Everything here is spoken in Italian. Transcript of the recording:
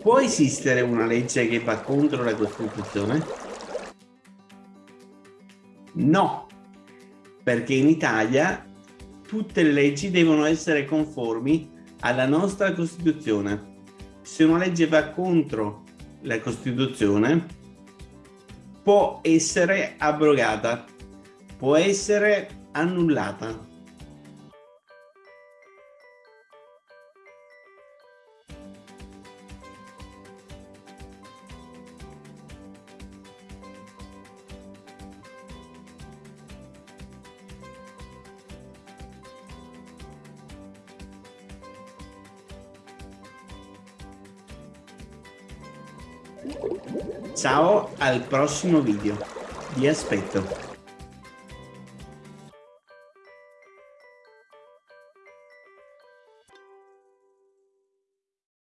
Può esistere una legge che va contro la Costituzione? No, perché in Italia tutte le leggi devono essere conformi alla nostra Costituzione. Se una legge va contro la Costituzione, può essere abrogata, può essere annullata. Ciao al prossimo video, vi aspetto.